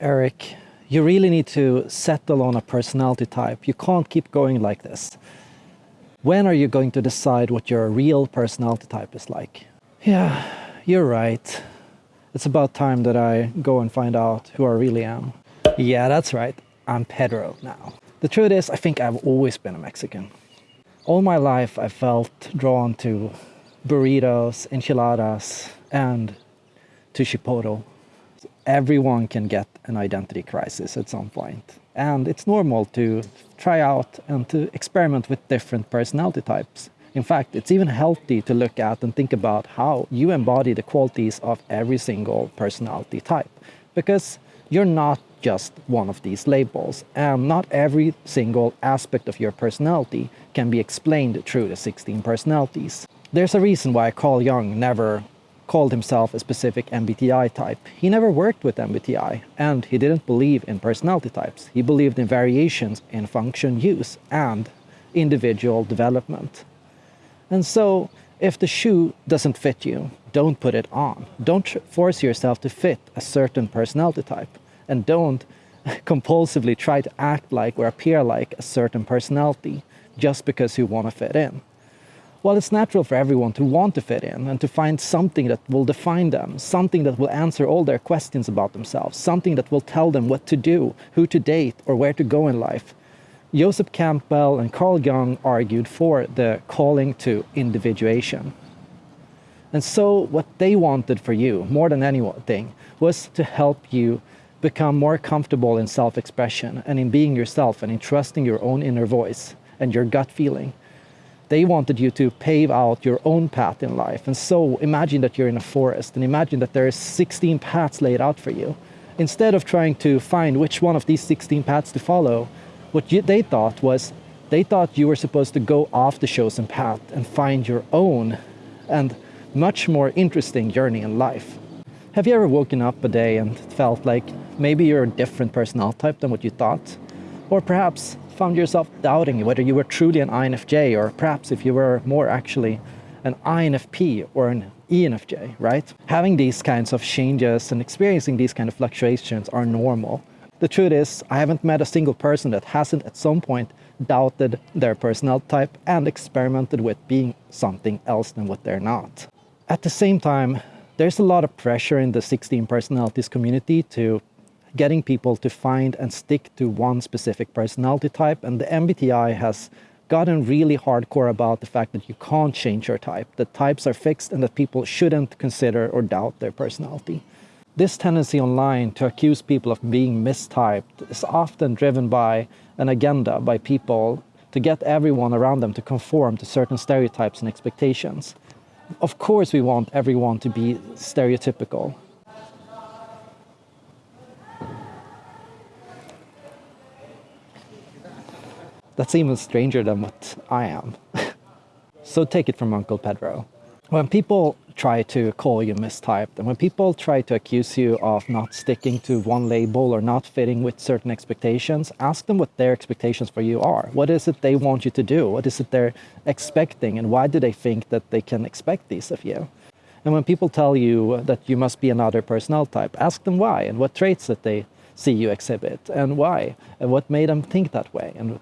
Eric, you really need to settle on a personality type. You can't keep going like this. When are you going to decide what your real personality type is like? Yeah, you're right. It's about time that I go and find out who I really am. Yeah, that's right. I'm Pedro now. The truth is, I think I've always been a Mexican. All my life, I felt drawn to burritos, enchiladas, and to Chipotle. Everyone can get an identity crisis at some point. And it's normal to try out and to experiment with different personality types. In fact, it's even healthy to look at and think about how you embody the qualities of every single personality type. Because you're not just one of these labels, and not every single aspect of your personality can be explained through the 16 personalities. There's a reason why Carl Jung never called himself a specific MBTI type. He never worked with MBTI, and he didn't believe in personality types. He believed in variations in function use and individual development. And so, if the shoe doesn't fit you, don't put it on. Don't force yourself to fit a certain personality type. And don't compulsively try to act like or appear like a certain personality just because you want to fit in. Well, it's natural for everyone to want to fit in and to find something that will define them, something that will answer all their questions about themselves, something that will tell them what to do, who to date, or where to go in life. Joseph Campbell and Carl Jung argued for the calling to individuation. And so what they wanted for you, more than anything, was to help you become more comfortable in self-expression and in being yourself and in trusting your own inner voice and your gut feeling they wanted you to pave out your own path in life. And so imagine that you're in a forest and imagine that there are 16 paths laid out for you. Instead of trying to find which one of these 16 paths to follow, what you, they thought was they thought you were supposed to go off the chosen path and find your own and much more interesting journey in life. Have you ever woken up a day and felt like maybe you're a different personality type than what you thought? Or perhaps found yourself doubting whether you were truly an INFJ or perhaps if you were more actually an INFP or an ENFJ, right? Having these kinds of changes and experiencing these kind of fluctuations are normal. The truth is, I haven't met a single person that hasn't at some point doubted their personality type and experimented with being something else than what they're not. At the same time, there's a lot of pressure in the 16 personalities community to getting people to find and stick to one specific personality type. And the MBTI has gotten really hardcore about the fact that you can't change your type, that types are fixed and that people shouldn't consider or doubt their personality. This tendency online to accuse people of being mistyped is often driven by an agenda by people to get everyone around them to conform to certain stereotypes and expectations. Of course we want everyone to be stereotypical, That's even stranger than what I am. so take it from Uncle Pedro. When people try to call you mistyped and when people try to accuse you of not sticking to one label or not fitting with certain expectations, ask them what their expectations for you are. What is it they want you to do? What is it they're expecting and why do they think that they can expect these of you? And when people tell you that you must be another personality type, ask them why and what traits that they see you exhibit and why and what made them think that way and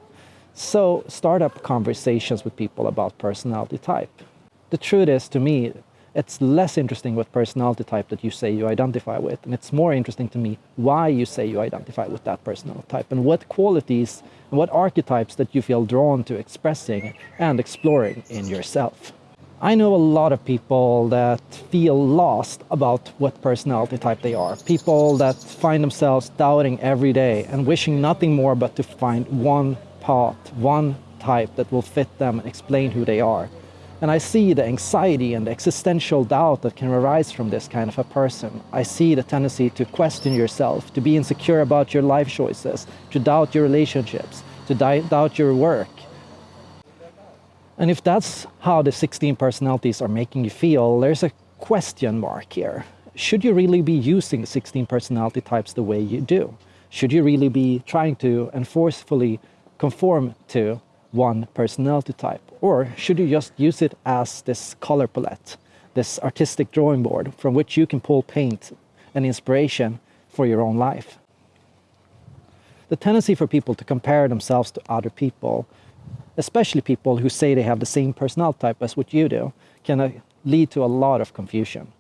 so start up conversations with people about personality type. The truth is, to me, it's less interesting what personality type that you say you identify with, and it's more interesting to me why you say you identify with that personality type, and what qualities and what archetypes that you feel drawn to expressing and exploring in yourself. I know a lot of people that feel lost about what personality type they are. People that find themselves doubting every day and wishing nothing more but to find one part, one type that will fit them and explain who they are. And I see the anxiety and the existential doubt that can arise from this kind of a person. I see the tendency to question yourself, to be insecure about your life choices, to doubt your relationships, to doubt your work. And if that's how the 16 personalities are making you feel, there's a question mark here. Should you really be using the 16 personality types the way you do? Should you really be trying to and forcefully conform to one personality type? Or should you just use it as this color palette, this artistic drawing board from which you can pull paint and inspiration for your own life? the tendency for people to compare themselves to other people, especially people who say they have the same personality type as what you do, can uh, lead to a lot of confusion.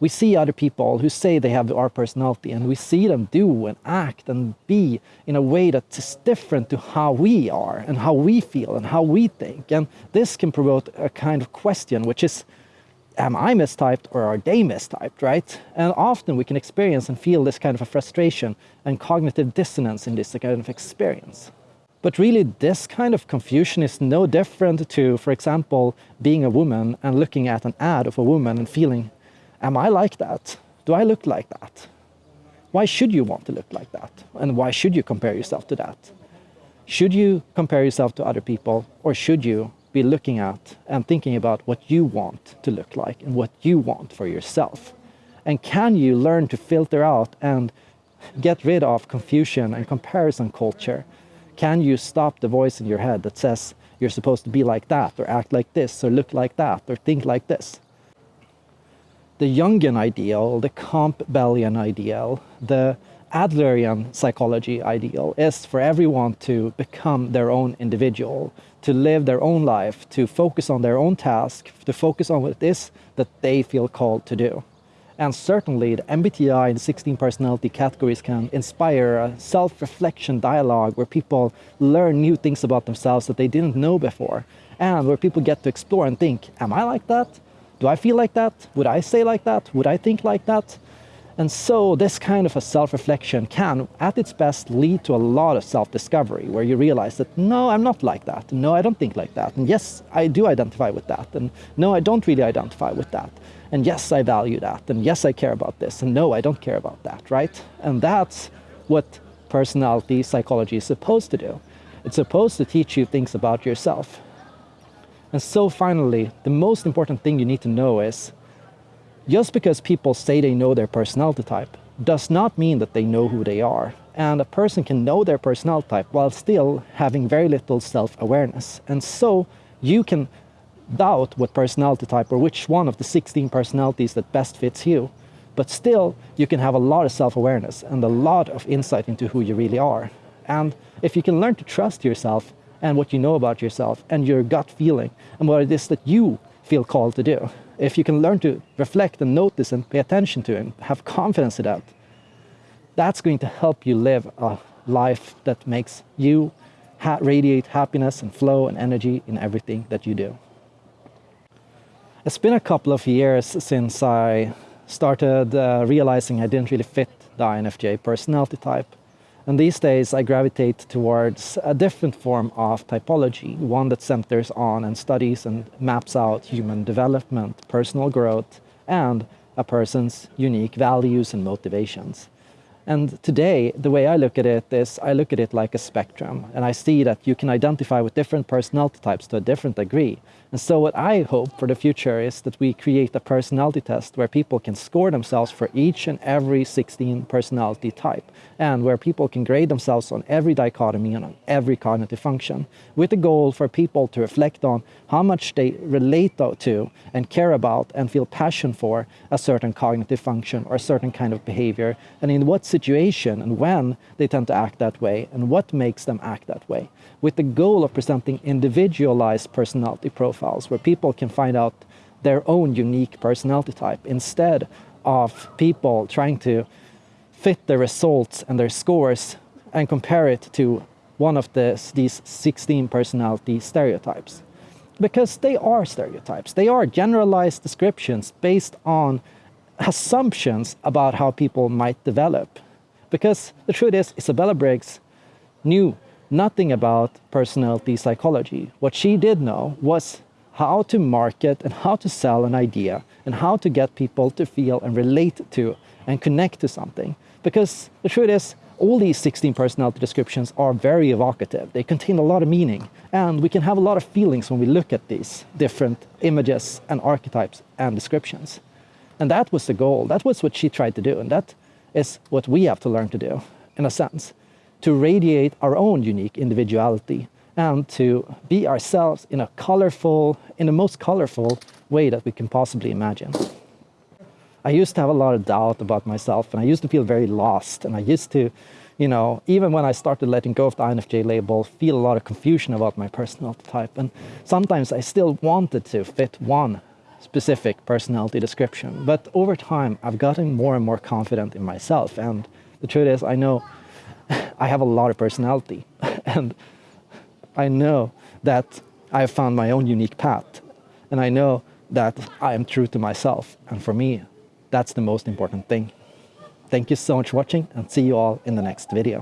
We see other people who say they have our personality and we see them do and act and be in a way that is different to how we are and how we feel and how we think. And this can provoke a kind of question, which is, am I mistyped or are they mistyped, right? And often we can experience and feel this kind of a frustration and cognitive dissonance in this kind of experience. But really, this kind of confusion is no different to, for example, being a woman and looking at an ad of a woman and feeling, am I like that? Do I look like that? Why should you want to look like that? And why should you compare yourself to that? Should you compare yourself to other people or should you be looking at and thinking about what you want to look like and what you want for yourself? And can you learn to filter out and get rid of confusion and comparison culture? Can you stop the voice in your head that says you're supposed to be like that or act like this or look like that or think like this? The Jungian ideal, the Campbellian ideal, the Adlerian psychology ideal is for everyone to become their own individual, to live their own life, to focus on their own task, to focus on what it is that they feel called to do. And certainly the MBTI and 16 personality categories can inspire a self-reflection dialogue where people learn new things about themselves that they didn't know before. And where people get to explore and think, am I like that? Do I feel like that? Would I say like that? Would I think like that? And so this kind of a self-reflection can, at its best, lead to a lot of self-discovery, where you realize that, no, I'm not like that. No, I don't think like that. And yes, I do identify with that. And no, I don't really identify with that. And yes, I value that. And yes, I care about this. And no, I don't care about that, right? And that's what personality psychology is supposed to do. It's supposed to teach you things about yourself. And so finally, the most important thing you need to know is just because people say they know their personality type does not mean that they know who they are. And a person can know their personality type while still having very little self-awareness. And so you can doubt what personality type or which one of the 16 personalities that best fits you. But still, you can have a lot of self-awareness and a lot of insight into who you really are. And if you can learn to trust yourself and what you know about yourself and your gut feeling and what it is that you feel called to do, if you can learn to reflect and notice and pay attention to and have confidence in that, that's going to help you live a life that makes you ha radiate happiness and flow and energy in everything that you do. It's been a couple of years since I started uh, realizing I didn't really fit the INFJ personality type. And these days I gravitate towards a different form of typology, one that centers on and studies and maps out human development, personal growth, and a person's unique values and motivations. And today, the way I look at it is I look at it like a spectrum, and I see that you can identify with different personality types to a different degree. And so what I hope for the future is that we create a personality test where people can score themselves for each and every 16 personality type, and where people can grade themselves on every dichotomy and on every cognitive function, with the goal for people to reflect on how much they relate to and care about and feel passion for a certain cognitive function or a certain kind of behavior, and in what situation and when they tend to act that way and what makes them act that way, with the goal of presenting individualized personality profiles where people can find out their own unique personality type instead of people trying to fit their results and their scores and compare it to one of this, these 16 personality stereotypes. Because they are stereotypes. They are generalized descriptions based on assumptions about how people might develop. Because the truth is, Isabella Briggs knew nothing about personality psychology. What she did know was how to market and how to sell an idea and how to get people to feel and relate to and connect to something. Because the truth is, all these 16 personality descriptions are very evocative. They contain a lot of meaning. And we can have a lot of feelings when we look at these different images and archetypes and descriptions. And that was the goal. That was what she tried to do. And that is what we have to learn to do, in a sense, to radiate our own unique individuality and to be ourselves in a colorful, in the most colorful way that we can possibly imagine. I used to have a lot of doubt about myself and I used to feel very lost. And I used to, you know, even when I started letting go of the INFJ label, feel a lot of confusion about my personal type. And sometimes I still wanted to fit one specific personality description. But over time, I've gotten more and more confident in myself. And the truth is, I know I have a lot of personality. and I know that I have found my own unique path. And I know that I am true to myself. And for me, that's the most important thing. Thank you so much for watching and see you all in the next video.